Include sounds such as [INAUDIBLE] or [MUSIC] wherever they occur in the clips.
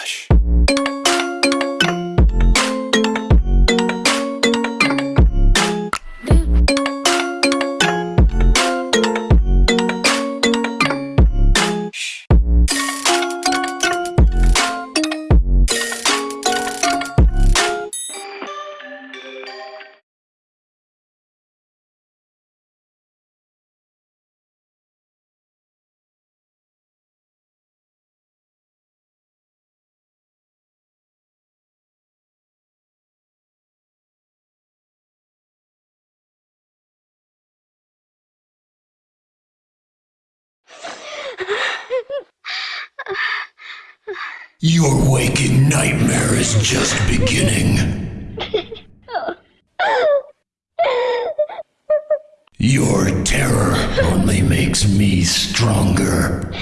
Relaxa. Your waking nightmare is just beginning. Your terror only makes me stronger.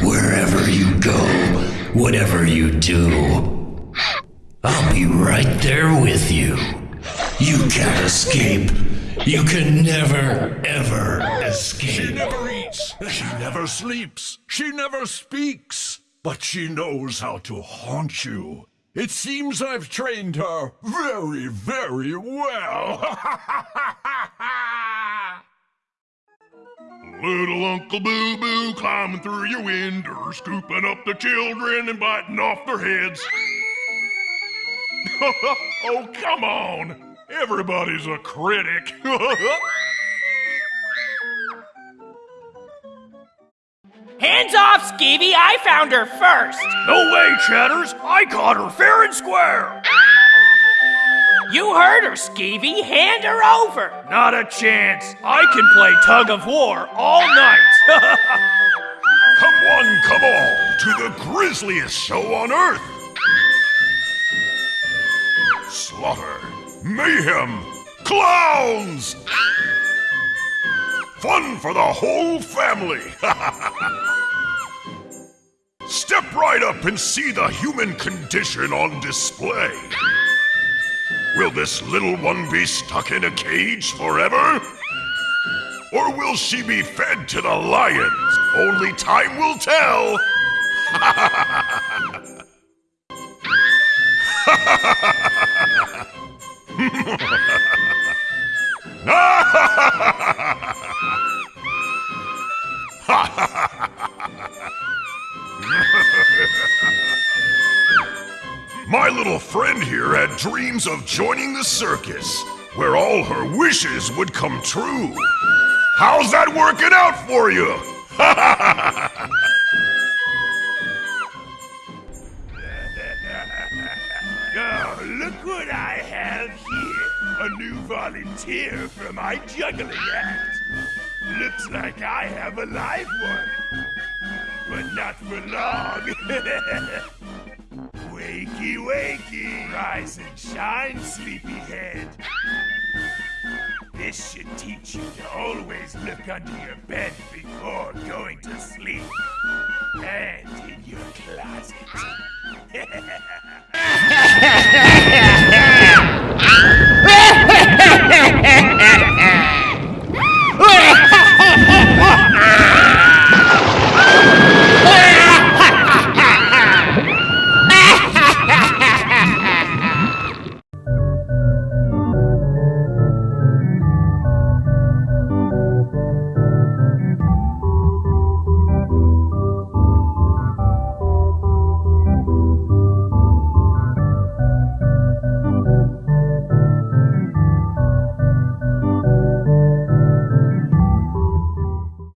Wherever you go, whatever you do, I'll be right there with you. You can't escape. You can never, ever escape. She never eats. She never sleeps. She never speaks. But she knows how to haunt you. It seems I've trained her very, very well. [LAUGHS] Little Uncle Boo Boo climbing through your window, scooping up the children and biting off their heads. [LAUGHS] oh, come on. Everybody's a critic. [LAUGHS] Hands off, Skeevy! I found her first! No way, Chatters! I caught her fair and square! Ah! You heard her, Skeevy! Hand her over! Not a chance! I can play tug of war all night! [LAUGHS] come one, come all, to the grisliest show on Earth! Slaughter, mayhem, clowns! Ah! Fun for the whole family! [LAUGHS] Up and see the human condition on display. Will this little one be stuck in a cage forever? Or will she be fed to the lions? Only time will tell. [LAUGHS] [LAUGHS] My little friend here had dreams of joining the circus, where all her wishes would come true. How's that working out for you? [LAUGHS] oh, look what I have here. A new volunteer for my juggling act. Looks like I have a live one. But not for long. [LAUGHS] Wakey, wakey! Rise and shine, sleepyhead! This should teach you to always look under your bed before going to sleep. And in your closet. [LAUGHS]